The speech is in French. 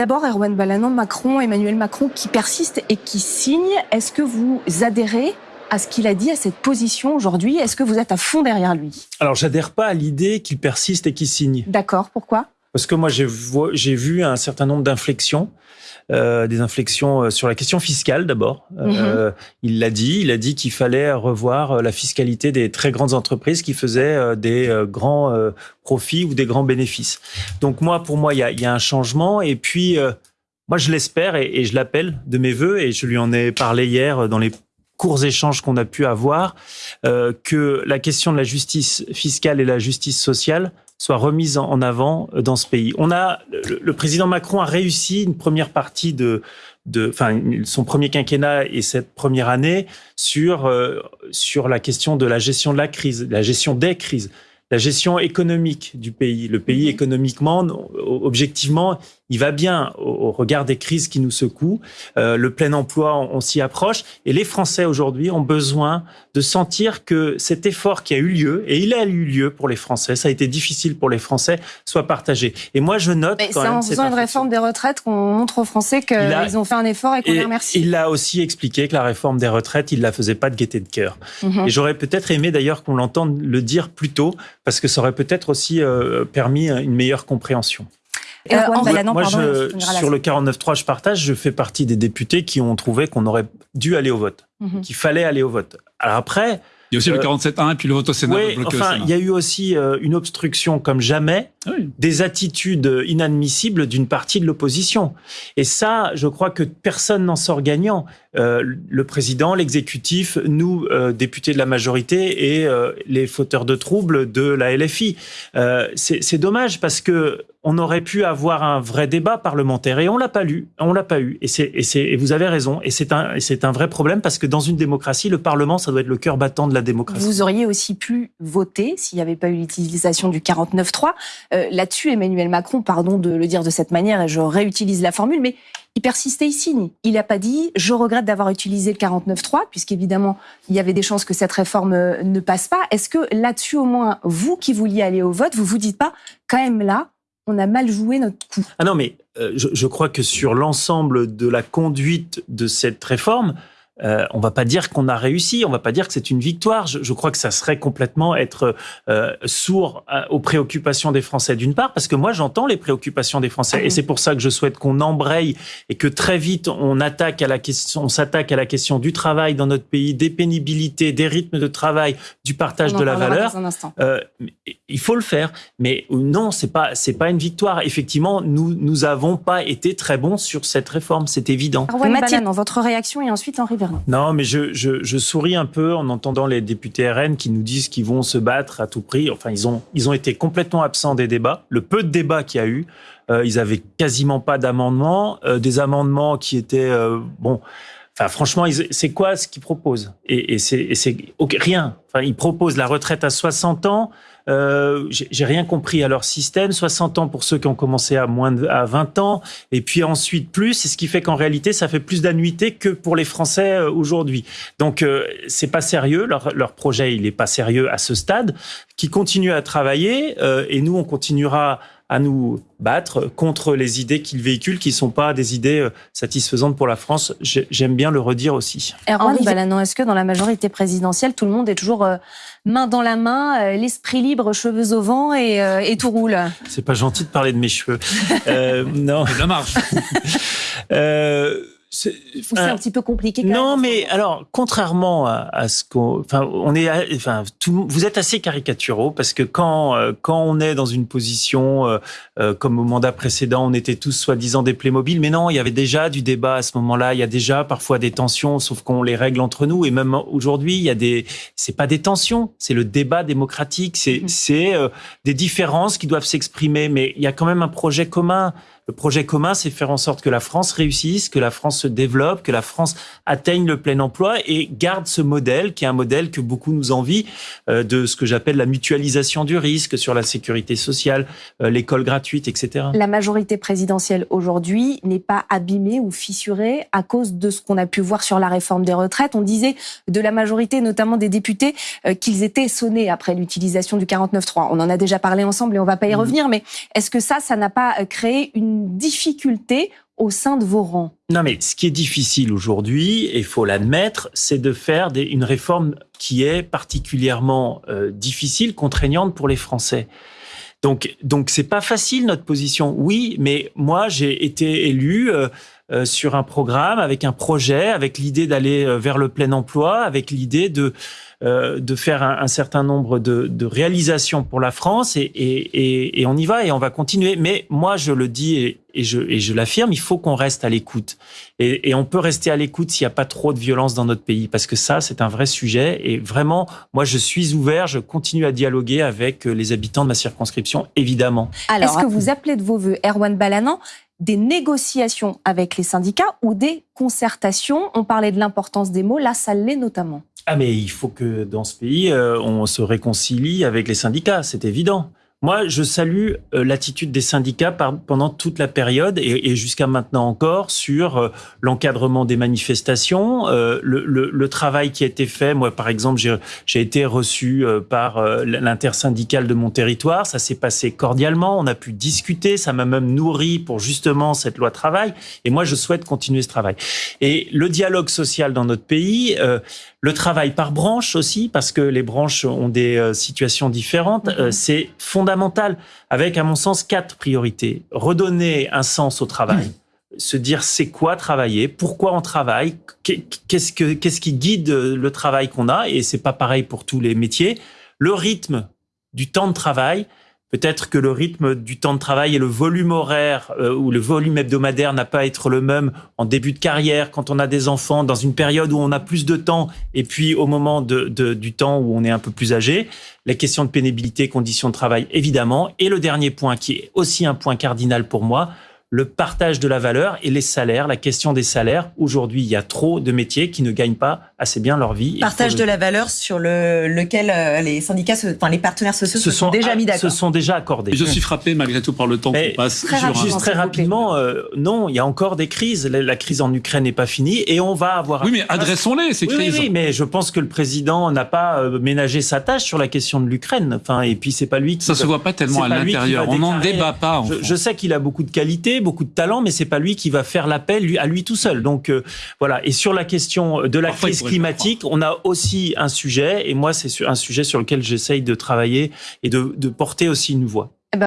D'abord, Erwan Balanon, Macron, Emmanuel Macron qui persiste et qui signe. Est-ce que vous adhérez à ce qu'il a dit, à cette position aujourd'hui? Est-ce que vous êtes à fond derrière lui? Alors, j'adhère pas à l'idée qu'il persiste et qu'il signe. D'accord, pourquoi? Parce que moi, j'ai vu un certain nombre d'inflexions euh, des inflexions euh, sur la question fiscale d'abord. Euh, mhm. il l'a dit, il a dit qu'il fallait revoir la fiscalité des très grandes entreprises qui faisaient des grands profits ou des grands bénéfices. Donc moi, pour moi, il y a, y a, un changement. Et puis, moi, je l'espère et, et je l'appelle de mes voeux. Et je lui en ai parlé hier dans les courts échanges qu'on a pu avoir, euh, que la question de la justice fiscale et la justice sociale soit remise en avant euh, dans ce pays. On a le, président Macron a réussi une première partie de de enfin son premier quinquennat et cette première année sur euh, sur la question de la gestion de la crise, la gestion des crises la gestion économique du pays. Le pays, mhm. économiquement, objectivement, il va bien au, regard des crises qui nous secouent. Euh, le plein emploi, on, s'y approche. Et les Français aujourd'hui ont besoin de sentir que cet effort qui a eu lieu, et il a eu lieu pour les Français, ça a été difficile pour les Français, soit partagé. Et moi, je note. C'est en faisant une réforme des retraites qu'on montre aux Français qu'ils ont fait un effort et qu'on les remercie. Il a aussi expliqué que la réforme des retraites, il la faisait pas de gaieté de cœur. Mhm. Et j'aurais peut-être aimé d'ailleurs qu'on l'entende le dire plus tôt, parce que ça aurait peut-être aussi euh, permis une meilleure compréhension. Euh, moi, je, sur le 49.3, je partage, je fais partie des députés qui ont trouvé qu'on aurait dû aller au vote, mhm. qu'il fallait aller au vote. Alors après, il y a aussi le 47.1 euh, et puis le vote au Sénat. Oui, enfin, il y a eu aussi euh, une obstruction comme jamais, ah des attitudes inadmissibles d'une partie de l'opposition. Et ça, je crois que personne n'en sort gagnant. Euh, le président, l'exécutif, nous, euh, députés de la majorité et euh, les fauteurs de troubles de la LFI. C'est dommage parce que on aurait pu avoir un vrai débat parlementaire et on l'a pas lu, on l'a pas eu. Et, c'est et, vous avez raison. Et c'est un, c'est un vrai problème parce que dans une démocratie, le Parlement, ça doit être le cœur battant de la démocratie. Vous auriez aussi pu voter s'il n'y avait pas eu l'utilisation du 49.3. Euh, Là-dessus, Emmanuel Macron, pardon de le dire de cette manière, et je réutilise la formule, mais il persistait, il signe. Il n'a pas dit je regrette d'avoir utilisé le 49.3, puisqu'évidemment, il y avait des chances que cette réforme euh, ne passe pas. Est-ce que là-dessus, au moins, vous qui vouliez aller au vote, vous vous dites pas, quand même là, on a mal joué notre coup. Ah non, mais euh, je, je, crois que sur l'ensemble de la conduite de cette réforme, euh, on va pas dire qu'on a réussi, on va pas dire que c'est une victoire. Je, crois que ça serait complètement être euh, sourd euh, aux préoccupations des Français d'une part, parce que moi j'entends les préoccupations des Français, et c'est pour ça que je souhaite qu'on embraye et que très vite on attaque à la question, on s'attaque à la question du travail dans notre pays, des pénibilités, des rythmes de travail, du partage de la valeur. Euh, il faut le faire, mais non, c'est pas c'est pas une victoire. Effectivement, nous nous avons pas été très bons sur cette réforme, c'est évident. Mathieu, dans votre réaction et ensuite Henri non, mais je, je, souris un peu en entendant les députés RN qui nous disent qu'ils vont se battre à tout prix. Enfin, ils ont, ils ont été complètement absents des débats. Le peu de débats qu'il y a eu, euh, ils avaient quasiment pas d'amendements. Euh, des amendements qui étaient, euh, bon... Franchement, c'est quoi ce qu'ils proposent Et, et c'est rien. Enfin, ils proposent la retraite à 60 ans, euh, j'ai rien compris à leur système. 60 ans pour ceux qui ont commencé à moins de, à 20 ans, et puis ensuite plus. C'est ce qui fait qu'en réalité, ça fait plus d'annuités que pour les Français euh, aujourd'hui. Donc euh, c'est pas sérieux. Leur, leur projet, il est pas sérieux à ce stade. Qui continue à travailler, euh, et nous, on continuera à nous battre contre les idées qu'ils véhiculent, qui sont pas des idées euh, satisfaisantes pour la France. J'aime bien le redire aussi. Erwan Balanon, est-ce que dans la majorité présidentielle, tout le monde est toujours euh, main dans la main, euh, l'esprit libre, cheveux au vent et, et tout roule? C'est pas gentil de parler de mes cheveux. euh, non. De la marche. c'est un petit peu compliqué. Quand non, mais alors contrairement à, ce qu'on, enfin, on est, enfin, tout, vous êtes assez caricaturaux parce que quand euh, quand on est dans une position euh, euh, comme au mandat précédent, on était tous soi-disant des Playmobil, mais non, il y avait déjà du débat à ce moment-là. Il y a déjà parfois des tensions, sauf qu'on les règle entre nous. Et même aujourd'hui, il y a des, c'est pas des tensions, c'est le débat démocratique, c'est mm-hmm. c'est des différences qui doivent s'exprimer, mais il y a quand même un projet commun. Le projet commun, c'est faire en sorte que la France réussisse, que la France se développe, que la France atteigne le plein emploi et garde ce modèle qui est un modèle que beaucoup nous envient euh, de ce que j'appelle la mutualisation du risque sur la sécurité sociale, euh, l'école gratuite, etc. La majorité présidentielle aujourd'hui n'est pas abîmée ou fissurée à cause de ce qu'on a pu voir sur la réforme des retraites. On disait de la majorité, notamment des députés, euh, qu'ils étaient sonnés après l'utilisation du 49.3. On en a déjà parlé ensemble et on va pas y mmh. revenir, mais est-ce que ça, ça n'a pas créé une difficulté au sein de vos rangs Non, mais ce qui est difficile aujourd'hui, et il faut l'admettre, c'est de faire une réforme qui est particulièrement euh, difficile, contraignante pour les Français. Donc, donc c'est pas facile notre position. Oui, mais moi j'ai été élu euh, euh, sur un programme avec un projet, avec l'idée d'aller euh, vers le plein emploi, avec l'idée de de faire un, certain nombre de, de, réalisations pour la France et, et, et, on y va et on va continuer. Mais moi, je le dis et, et je, et je l'affirme, il faut qu'on reste à l'écoute. Et, et, on peut rester à l'écoute s'il n'y a pas trop de violence dans notre pays, parce que ça, c'est un vrai sujet. Et vraiment, moi, je suis ouvert, je continue à dialoguer avec les habitants de ma circonscription, évidemment. Alors, est-ce que vous appelez de vos voeux, Erwan Balanan, des négociations avec les syndicats ou des concertations On parlait de l'importance des mots, là, ça l'est notamment. Ah, mais il faut que dans ce pays, euh, on se réconcilie avec les syndicats, c'est évident. Moi, je salue euh, l'attitude des syndicats pendant toute la période et, jusqu'à maintenant encore sur euh, l'encadrement des manifestations, euh, le, travail qui a été fait. Moi, par exemple, j'ai été reçu par l'intersyndicale de mon territoire. Ça s'est passé cordialement. On a pu discuter. Ça m'a même nourri pour justement cette loi travail. Et moi, je souhaite continuer ce travail. Et le dialogue social dans notre pays, le travail par branche aussi, parce que les branches ont des situations différentes, mm-hmm. c'est fondamental fondamentale, avec, à mon sens, quatre priorités. Redonner un sens au travail. Se dire c'est quoi travailler, pourquoi on travaille, qu'est-ce que qu'est-ce qui guide le travail qu'on a et c'est pas pareil pour tous les métiers. Le rythme du temps de travail, Peut-être que le rythme du temps de travail et le volume horaire euh, ou le volume hebdomadaire n'a pas à être le même en début de carrière, quand on a des enfants, dans une période où on a plus de temps, et puis au moment de, du temps où on est un peu plus âgé. La question de pénibilité, conditions de travail, évidemment. Et le dernier point, qui est aussi un point cardinal pour moi, le partage de la valeur et les salaires, la question des salaires. Aujourd'hui, il y a trop de métiers qui ne gagnent pas assez bien leur vie. Partage de la valeur sur le, lequel euh, les syndicats, enfin les partenaires sociaux se, sont, déjà mis d'accord. Se sont déjà accordés. Je suis frappé malgré tout par le temps qu'on passe. Très juste très rapidement, euh, non, il y a encore des crises. La, crise en Ukraine n'est pas finie et on va avoir. Oui, mais adressons-les ces crises. Oui, mais je pense que le président n'a pas euh, ménagé sa tâche sur la question de l'Ukraine. Enfin, et puis c'est pas lui qui. Ça se voit pas tellement à l'intérieur. On n'en débat pas. je, je, sais qu'il a beaucoup de qualités, beaucoup de talent, mais c'est pas lui qui va faire l'appel à lui tout seul. Donc euh, voilà. Et sur la question de la crise climatique, on a aussi un sujet, et moi c'est un sujet sur lequel j'essaye de travailler et de, de porter aussi une voix.